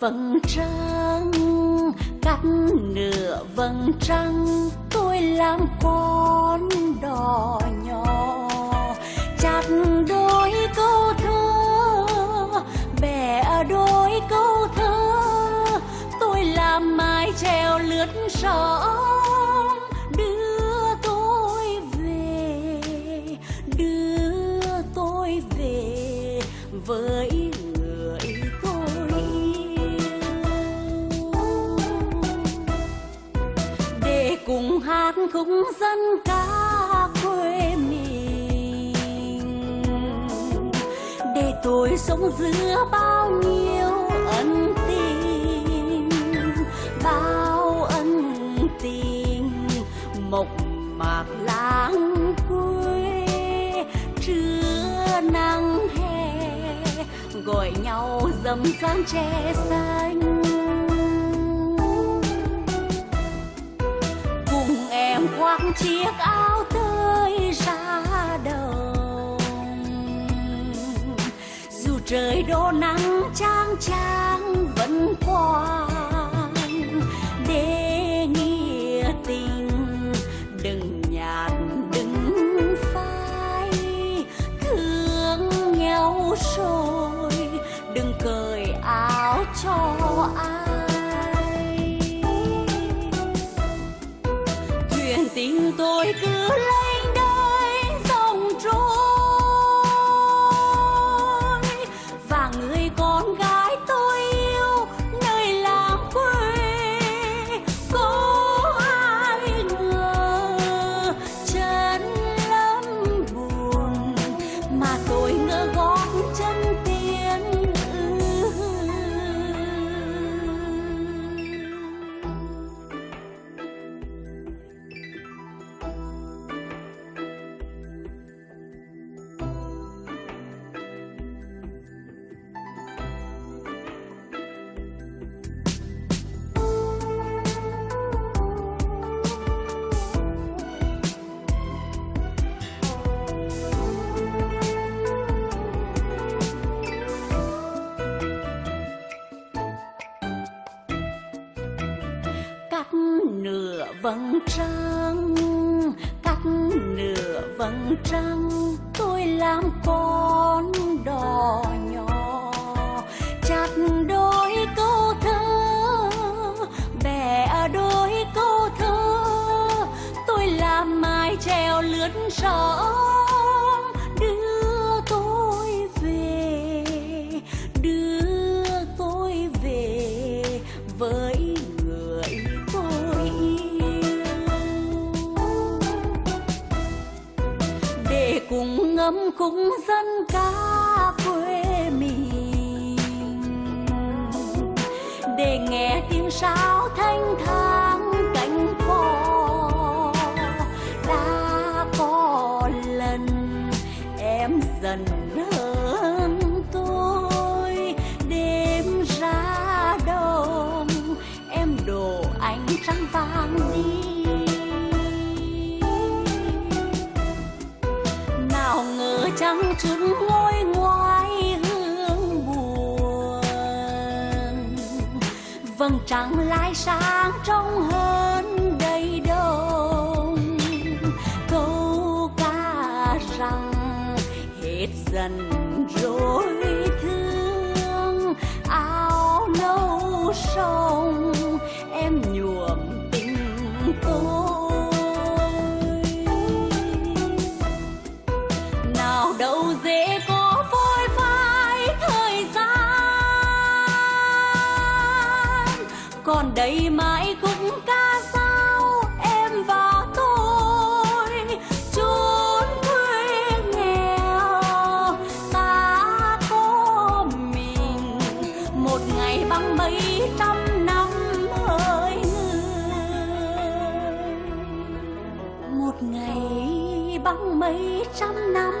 vầng trăng, cắt nửa vầng trăng, tôi làm con đò nhỏ. Chặt đôi câu thơ, bẻ đôi câu thơ, tôi làm mái treo lướt sóng. Khúc dân ca quê mình. Để tôi sống giữa bao nhiêu ân tình, bao ân tình mộc mạc lãng quê trưa nắng hè, gọi nhau dầm dáng tre xanh. Chiếc áo tơi ra đồng. Dù trời đổ nắng trang trang vẫn quang, để nghĩa tình đừng nhạt đừng phai. Thương nhau rồi, đừng cởi áo cho ai. Tình tôi cứ lắm cắt nửa vầng trăng, cắt nửa vầng trăng, tôi làm con đò nhỏ. Chặt đôi câu thơ bẻ đôi câu thơ, tôi làm mái treo lướt sóng. Đưa tôi về, đưa tôi về với cùng ngâm dân ca quê mình. Để nghe tiếng sáo thanh thang cánh cò, đã có lần em dần hơn tôi. Đêm ra đông em đổ ánh trăng vàng đi. Ngờ chẳng ngôi ngoài hương buồn. Vầng trăng lại sáng trong hơn đầy đông. Câu ca rằng hết dần đầy đây mãi khúc ca sao em và tôi, chốn quê nghèo. Ta có mình, một ngày bằng mấy trăm năm hỡi người. Một ngày bằng mấy trăm năm